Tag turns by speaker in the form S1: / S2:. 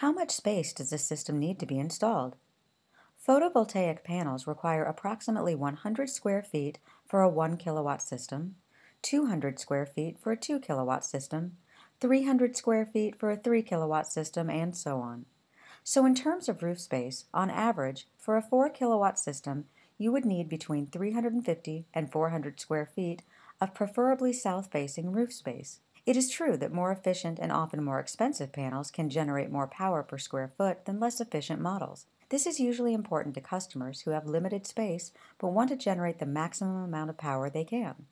S1: How much space does this system need to be installed? Photovoltaic panels require approximately 100 square feet for a 1 kilowatt system, 200 square feet for a 2 kilowatt system, 300 square feet for a 3 kilowatt system, and so on. So in terms of roof space, on average, for a 4 kilowatt system, you would need between 350 and 400 square feet of preferably south-facing roof space. It is true that more efficient and often more expensive panels can generate more power per square foot than less efficient models. This is usually important to customers who have limited space but want to generate the maximum amount of power they can.